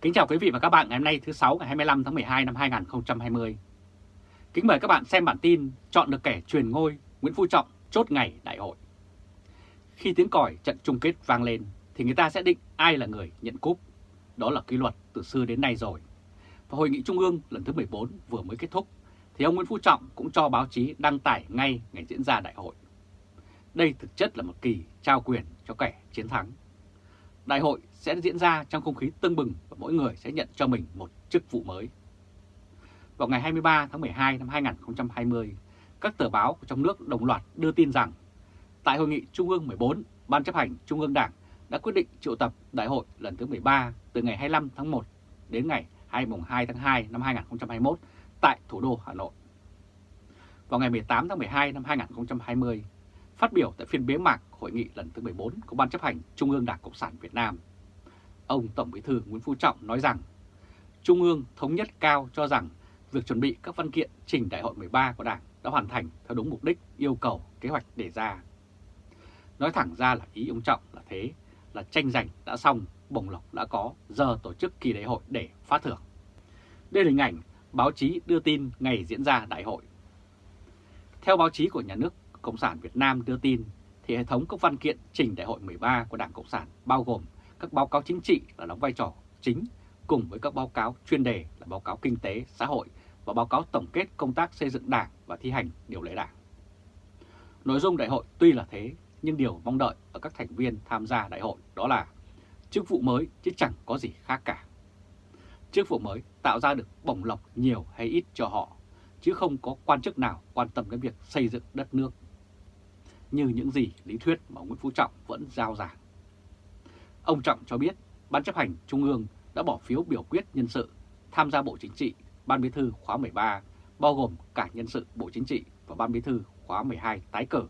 Kính chào quý vị và các bạn ngày hôm nay, thứ 6 ngày 25 tháng 12 năm 2020. Kính mời các bạn xem bản tin chọn được kẻ truyền ngôi, Nguyễn Phú Trọng chốt ngày đại hội. Khi tiếng còi trận chung kết vang lên, thì người ta sẽ định ai là người nhận cúp. Đó là quy luật từ xưa đến nay rồi. Và Hội nghị Trung ương lần thứ 14 vừa mới kết thúc, thì ông Nguyễn Phú Trọng cũng cho báo chí đăng tải ngay ngày diễn ra đại hội. Đây thực chất là một kỳ trao quyền cho kẻ chiến thắng. Đại hội sẽ diễn ra trong không khí tưng bừng và mỗi người sẽ nhận cho mình một chức vụ mới. Vào ngày 23 tháng 12 năm 2020, các tờ báo của trong nước đồng loạt đưa tin rằng tại Hội nghị Trung ương 14, Ban chấp hành Trung ương Đảng đã quyết định triệu tập đại hội lần thứ 13 từ ngày 25 tháng 1 đến ngày 22 tháng 2 năm 2021 tại thủ đô Hà Nội. Vào ngày 18 tháng 12 năm 2020, phát biểu tại phiên bế mạc hội nghị lần thứ 14 của Ban chấp hành Trung ương Đảng Cộng sản Việt Nam, ông Tổng Bí thư Nguyễn Phú Trọng nói rằng Trung ương thống nhất cao cho rằng việc chuẩn bị các văn kiện trình đại hội 13 của Đảng đã hoàn thành theo đúng mục đích yêu cầu kế hoạch đề ra. Nói thẳng ra là ý ông Trọng là thế, là tranh giành đã xong, bổng lộc đã có, giờ tổ chức kỳ đại hội để phát thưởng. Đây là hình ảnh báo chí đưa tin ngày diễn ra đại hội. Theo báo chí của nhà nước Cộng sản Việt Nam đưa tin, thì hệ thống các văn kiện trình đại hội 13 của Đảng Cộng sản bao gồm các báo cáo chính trị là đóng vai trò chính cùng với các báo cáo chuyên đề là báo cáo kinh tế, xã hội và báo cáo tổng kết công tác xây dựng đảng và thi hành điều lệ đảng. Nội dung đại hội tuy là thế, nhưng điều mong đợi ở các thành viên tham gia đại hội đó là chức vụ mới chứ chẳng có gì khác cả. Chức vụ mới tạo ra được bổng lộc nhiều hay ít cho họ, chứ không có quan chức nào quan tâm đến việc xây dựng đất nước. Như những gì lý thuyết mà Nguyễn Phú Trọng vẫn giao giảng. Ông Trọng cho biết Ban chấp hành Trung ương đã bỏ phiếu biểu quyết nhân sự tham gia Bộ Chính trị Ban Bí thư khóa 13, bao gồm cả nhân sự Bộ Chính trị và Ban Bí thư khóa 12 tái cử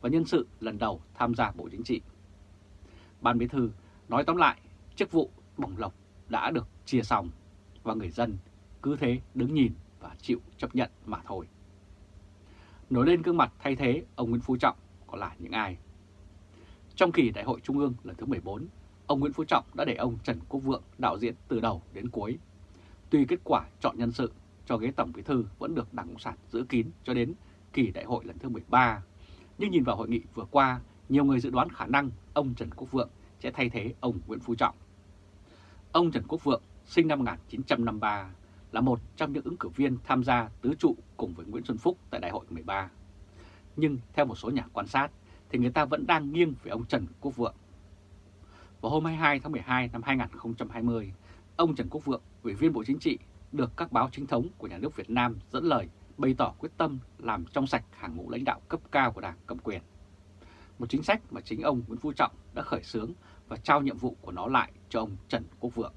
và nhân sự lần đầu tham gia Bộ Chính trị. Ban Bí thư nói tóm lại, chức vụ bổng lộc đã được chia xong và người dân cứ thế đứng nhìn và chịu chấp nhận mà thôi. Nổi lên gương mặt thay thế ông Nguyễn Phú Trọng có là những ai? Trong kỳ Đại hội Trung ương lần thứ 14, ông Nguyễn Phú Trọng đã để ông Trần Quốc Vượng đạo diễn từ đầu đến cuối. Tuy kết quả chọn nhân sự cho ghế Tổng Bí Thư vẫn được Đảng Cộng sản giữ kín cho đến kỳ đại hội lần thứ 13, nhưng nhìn vào hội nghị vừa qua, nhiều người dự đoán khả năng ông Trần Quốc Vượng sẽ thay thế ông Nguyễn Phú Trọng. Ông Trần Quốc Vượng sinh năm 1953 là một trong những ứng cử viên tham gia tứ trụ cùng với Nguyễn Xuân Phúc tại đại hội 13. Nhưng theo một số nhà quan sát thì người ta vẫn đang nghiêng về ông Trần Quốc Vượng vào hôm 22 tháng 12 năm 2020, ông Trần Quốc Vượng, Ủy viên Bộ Chính trị, được các báo chính thống của nhà nước Việt Nam dẫn lời bày tỏ quyết tâm làm trong sạch hàng ngũ lãnh đạo cấp cao của Đảng cầm quyền. Một chính sách mà chính ông Nguyễn Phú Trọng đã khởi xướng và trao nhiệm vụ của nó lại cho ông Trần Quốc Vượng.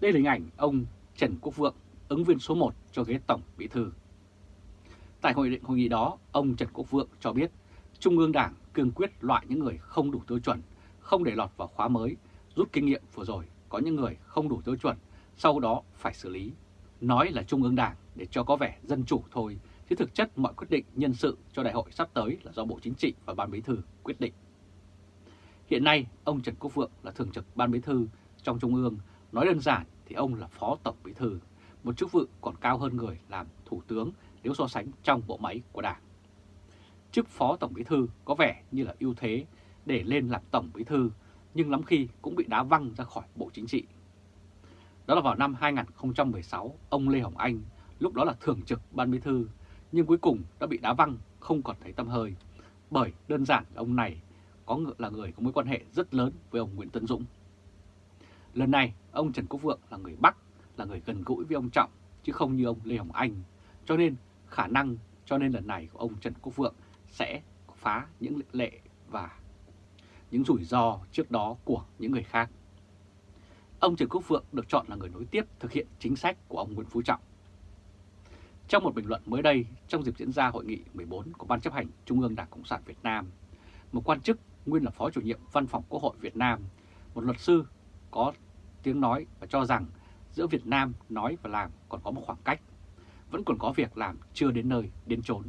Đây là hình ảnh ông Trần Quốc Vượng, ứng viên số 1 cho ghế Tổng Bí Thư. Tại hội định hội nghị đó, ông Trần Quốc Vượng cho biết Trung ương Đảng cương quyết loại những người không đủ tiêu chuẩn không để lọt vào khóa mới, rút kinh nghiệm vừa rồi có những người không đủ tiêu chuẩn, sau đó phải xử lý. Nói là Trung ương Đảng để cho có vẻ dân chủ thôi, chứ thực chất mọi quyết định nhân sự cho đại hội sắp tới là do Bộ Chính trị và Ban Bí Thư quyết định. Hiện nay, ông Trần Quốc Vượng là Thường trực Ban Bí Thư trong Trung ương, nói đơn giản thì ông là Phó Tổng Bí Thư, một chức vụ còn cao hơn người làm Thủ tướng nếu so sánh trong bộ máy của Đảng. Chức Phó Tổng Bí Thư có vẻ như là ưu thế để lên làm Tổng Bí Thư, nhưng lắm khi cũng bị đá văng ra khỏi Bộ Chính trị. Đó là vào năm 2016, ông Lê Hồng Anh, lúc đó là Thường trực Ban Bí Thư, nhưng cuối cùng đã bị đá văng, không còn thấy tâm hơi, bởi đơn giản ông này có là người có mối quan hệ rất lớn với ông Nguyễn Tấn Dũng. Lần này, ông Trần Quốc Vượng là người Bắc, là người gần gũi với ông Trọng, chứ không như ông Lê Hồng Anh, cho nên khả năng cho nên lần này của ông Trần Quốc Vượng sẽ phá những lệ và những rủi ro trước đó của những người khác. Ông Trần Quốc Phượng được chọn là người nối tiếp thực hiện chính sách của ông Nguyễn Phú Trọng. Trong một bình luận mới đây, trong dịp diễn ra hội nghị 14 của Ban chấp hành Trung ương Đảng Cộng sản Việt Nam, một quan chức nguyên là Phó chủ nhiệm Văn phòng Quốc hội Việt Nam, một luật sư có tiếng nói và cho rằng giữa Việt Nam nói và làm còn có một khoảng cách, vẫn còn có việc làm chưa đến nơi, đến chốn.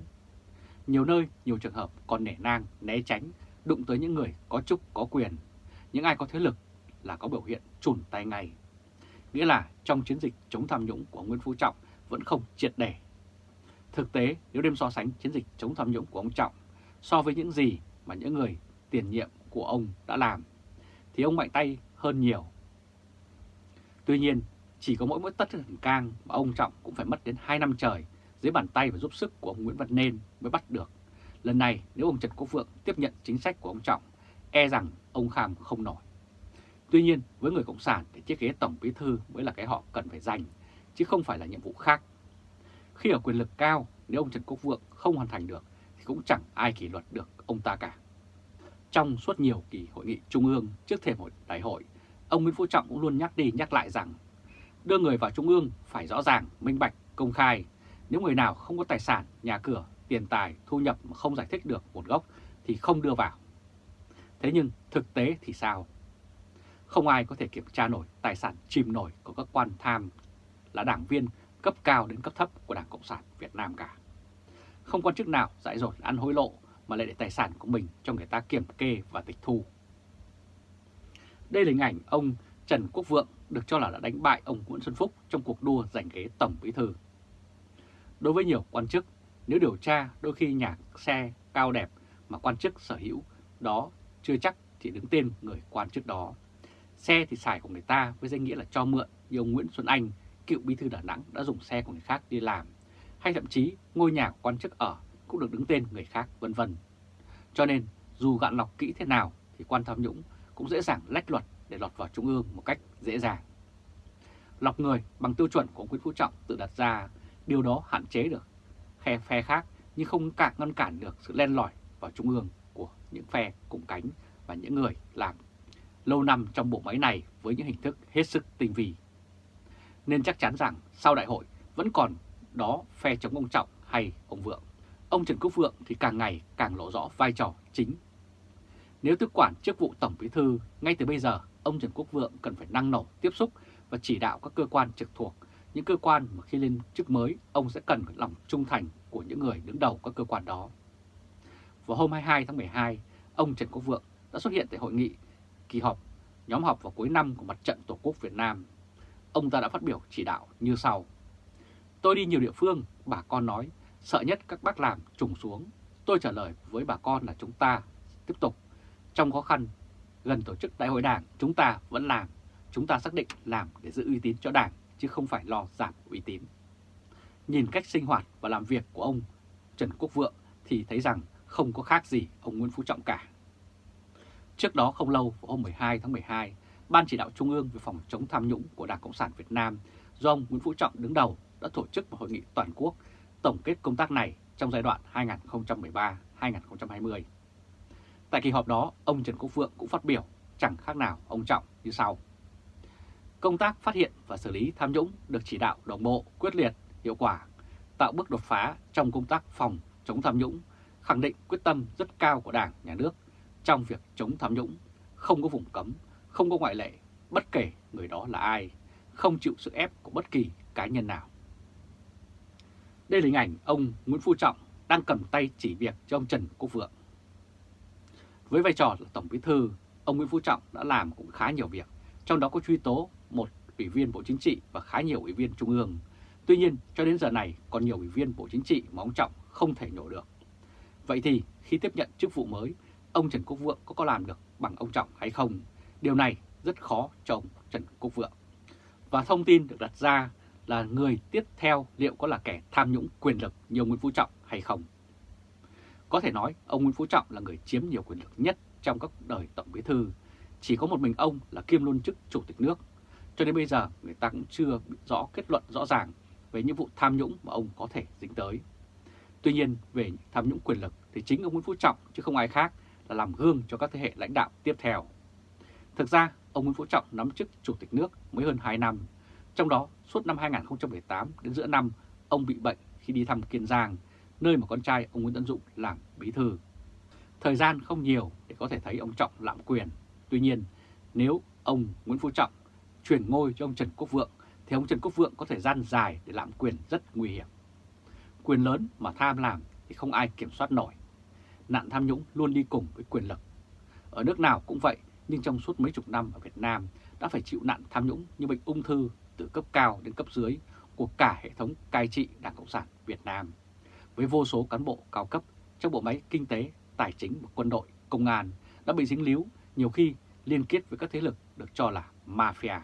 Nhiều nơi, nhiều trường hợp còn nể nang, né tránh đụng tới những người có chức có quyền, những ai có thế lực là có biểu hiện chùn tay ngay. nghĩa là trong chiến dịch chống tham nhũng của Nguyễn Phú Trọng vẫn không triệt để. Thực tế, nếu đem so sánh chiến dịch chống tham nhũng của ông Trọng so với những gì mà những người tiền nhiệm của ông đã làm, thì ông mạnh tay hơn nhiều. Tuy nhiên, chỉ có mỗi mỗi tất thần cang mà ông Trọng cũng phải mất đến 2 năm trời dưới bàn tay và giúp sức của ông Nguyễn Văn Nên mới bắt được. Lần này nếu ông Trần Quốc Vượng tiếp nhận chính sách của ông Trọng, e rằng ông Kham không nổi. Tuy nhiên với người Cộng sản thì chiếc ghế Tổng Bí Thư mới là cái họ cần phải giành, chứ không phải là nhiệm vụ khác. Khi ở quyền lực cao, nếu ông Trần Quốc Vượng không hoàn thành được thì cũng chẳng ai kỷ luật được ông ta cả. Trong suốt nhiều kỳ hội nghị trung ương trước thềm hội đại hội, ông Nguyễn Phú Trọng cũng luôn nhắc đi nhắc lại rằng đưa người vào trung ương phải rõ ràng, minh bạch, công khai. Nếu người nào không có tài sản, nhà cửa, tiền tài, thu nhập mà không giải thích được nguồn gốc thì không đưa vào. Thế nhưng thực tế thì sao? Không ai có thể kiểm tra nổi tài sản chìm nổi của các quan tham là đảng viên cấp cao đến cấp thấp của Đảng Cộng sản Việt Nam cả. Không quan chức nào dạy dột ăn hối lộ mà lại để tài sản của mình cho người ta kiểm kê và tịch thu. Đây là hình ảnh ông Trần Quốc Vượng được cho là đã đánh bại ông Nguyễn Xuân Phúc trong cuộc đua giành ghế Tổng Bí Thư. Đối với nhiều quan chức, nếu điều tra đôi khi nhà xe cao đẹp mà quan chức sở hữu đó chưa chắc chỉ đứng tên người quan chức đó. Xe thì xài của người ta với danh nghĩa là cho mượn như ông Nguyễn Xuân Anh, cựu bí thư Đà Nẵng đã dùng xe của người khác đi làm, hay thậm chí ngôi nhà của quan chức ở cũng được đứng tên người khác vân vân. Cho nên dù gạn lọc kỹ thế nào thì quan tham nhũng cũng dễ dàng lách luật để lọt vào Trung ương một cách dễ dàng. Lọc người bằng tiêu chuẩn của ông Nguyễn Phú Trọng tự đặt ra, điều đó hạn chế được phe phe khác nhưng không cản ngăn cản được sự len lỏi vào Trung ương của những phe cùng cánh và những người làm lâu năm trong bộ máy này với những hình thức hết sức tinh vi. Nên chắc chắn rằng sau đại hội vẫn còn đó phe chống ông Trọng hay ông Vượng. Ông Trần Quốc Vượng thì càng ngày càng lộ rõ vai trò chính. Nếu tiếp quản chức vụ Tổng Bí Thư, ngay từ bây giờ ông Trần Quốc Vượng cần phải năng nổ tiếp xúc và chỉ đạo các cơ quan trực thuộc, những cơ quan mà khi lên chức mới ông sẽ cần lòng trung thành của những người đứng đầu các cơ quan đó. Vào hôm 22 tháng 12, ông Trần Quốc Vượng đã xuất hiện tại hội nghị kỳ họp nhóm họp vào cuối năm của Mặt trận Tổ quốc Việt Nam. Ông ta đã phát biểu chỉ đạo như sau. Tôi đi nhiều địa phương, bà con nói, sợ nhất các bác làm trùng xuống. Tôi trả lời với bà con là chúng ta tiếp tục. Trong khó khăn, gần tổ chức đại hội đảng, chúng ta vẫn làm. Chúng ta xác định làm để giữ uy tín cho đảng, chứ không phải lo giảm uy tín. Nhìn cách sinh hoạt và làm việc của ông Trần Quốc Vượng thì thấy rằng không có khác gì ông Nguyễn Phú Trọng cả. Trước đó không lâu, vào hôm 12 tháng 12, Ban chỉ đạo Trung ương về phòng chống tham nhũng của Đảng Cộng sản Việt Nam do ông Nguyễn Phú Trọng đứng đầu đã tổ chức một hội nghị toàn quốc tổng kết công tác này trong giai đoạn 2013-2020. Tại kỳ họp đó, ông Trần Quốc Vượng cũng phát biểu chẳng khác nào ông Trọng như sau. Công tác phát hiện và xử lý tham nhũng được chỉ đạo đồng bộ, quyết liệt, hiệu quả, tạo bước đột phá trong công tác phòng chống tham nhũng, khẳng định quyết tâm rất cao của Đảng, Nhà nước trong việc chống tham nhũng, không có vùng cấm, không có ngoại lệ, bất kể người đó là ai, không chịu sự ép của bất kỳ cá nhân nào. Đây là hình ảnh ông Nguyễn Phú Trọng đang cầm tay chỉ việc cho ông Trần Quốc Vượng. Với vai trò là Tổng Bí Thư, ông Nguyễn Phú Trọng đã làm cũng khá nhiều việc, trong đó có truy tố một ủy viên Bộ Chính trị và khá nhiều ủy viên Trung ương. Tuy nhiên, cho đến giờ này còn nhiều ủy viên Bộ Chính trị mà ông Trọng không thể nhổ được. Vậy thì khi tiếp nhận chức vụ mới, ông Trần Quốc Vượng có có làm được bằng ông Trọng hay không? Điều này rất khó cho ông Trần Quốc Vượng. Và thông tin được đặt ra là người tiếp theo liệu có là kẻ tham nhũng quyền lực như Nguyễn Phú Trọng hay không? Có thể nói ông Nguyễn Phú Trọng là người chiếm nhiều quyền lực nhất trong các đời Tổng Bí Thư. Chỉ có một mình ông là kiêm luôn chức Chủ tịch nước. Cho đến bây giờ người ta cũng chưa rõ kết luận rõ ràng về những vụ tham nhũng mà ông có thể dính tới. Tuy nhiên về tham nhũng quyền lực thì chính ông Nguyễn Phú Trọng chứ không ai khác là làm gương cho các thế hệ lãnh đạo tiếp theo. Thực ra, ông Nguyễn Phú Trọng nắm chức Chủ tịch nước mới hơn 2 năm. Trong đó, suốt năm 2018 đến giữa năm, ông bị bệnh khi đi thăm Kiên Giang, nơi mà con trai ông Nguyễn Tấn Dũng làm bí thư. Thời gian không nhiều để có thể thấy ông Trọng lạm quyền. Tuy nhiên, nếu ông Nguyễn Phú Trọng chuyển ngôi cho ông Trần Quốc Vượng, thì ông Trần Quốc Vượng có thời gian dài để lạm quyền rất nguy hiểm. Quyền lớn mà tham làm thì không ai kiểm soát nổi nạn tham nhũng luôn đi cùng với quyền lực. Ở nước nào cũng vậy, nhưng trong suốt mấy chục năm ở Việt Nam đã phải chịu nạn tham nhũng như bệnh ung thư từ cấp cao đến cấp dưới của cả hệ thống cai trị Đảng Cộng sản Việt Nam, với vô số cán bộ cao cấp trong bộ máy kinh tế, tài chính và quân đội, công an đã bị dính líu, nhiều khi liên kết với các thế lực được cho là mafia.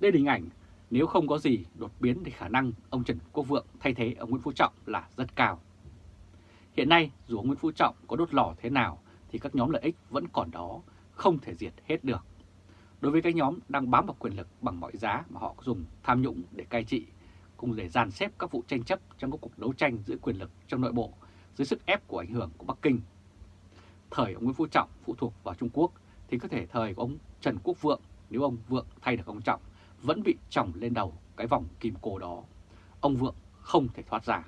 Đây là hình ảnh, nếu không có gì đột biến thì khả năng ông Trần Quốc Vượng thay thế ông Nguyễn Phú Trọng là rất cao. Hiện nay, dù ông Nguyễn Phú Trọng có đốt lò thế nào thì các nhóm lợi ích vẫn còn đó, không thể diệt hết được. Đối với các nhóm đang bám vào quyền lực bằng mọi giá mà họ dùng tham nhũng để cai trị, cùng để dàn xếp các vụ tranh chấp trong các cuộc đấu tranh giữa quyền lực trong nội bộ dưới sức ép của ảnh hưởng của Bắc Kinh. Thời ông Nguyễn Phú Trọng phụ thuộc vào Trung Quốc thì có thể thời của ông Trần Quốc Vượng nếu ông Vượng thay được ông Trọng vẫn bị tròng lên đầu cái vòng kim cô đó. Ông Vượng không thể thoát ra.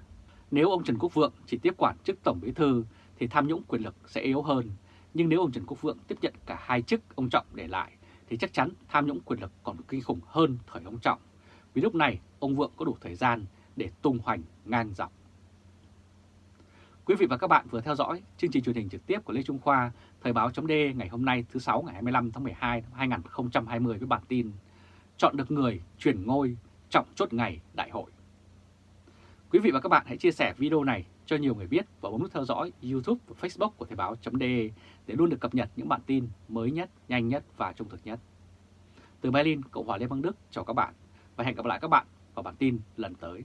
Nếu ông Trần Quốc Vượng chỉ tiếp quản chức Tổng Bí Thư thì tham nhũng quyền lực sẽ yếu hơn. Nhưng nếu ông Trần Quốc Vượng tiếp nhận cả hai chức ông Trọng để lại thì chắc chắn tham nhũng quyền lực còn kinh khủng hơn thời ông Trọng. Vì lúc này ông Vượng có đủ thời gian để tung hoành ngang dọc. Quý vị và các bạn vừa theo dõi chương trình truyền hình trực tiếp của Lê Trung Khoa, Thời báo chấm ngày hôm nay thứ 6 ngày 25 tháng 12 năm 2020 với bản tin Chọn được người chuyển ngôi trọng chốt ngày đại hội. Quý vị và các bạn hãy chia sẻ video này cho nhiều người biết và bấm nút theo dõi YouTube và Facebook của Thời báo.de để luôn được cập nhật những bản tin mới nhất, nhanh nhất và trung thực nhất. Từ Berlin, Cộng hòa Liên bang Đức chào các bạn và hẹn gặp lại các bạn vào bản tin lần tới.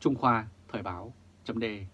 Trung Khoa Thời báo.de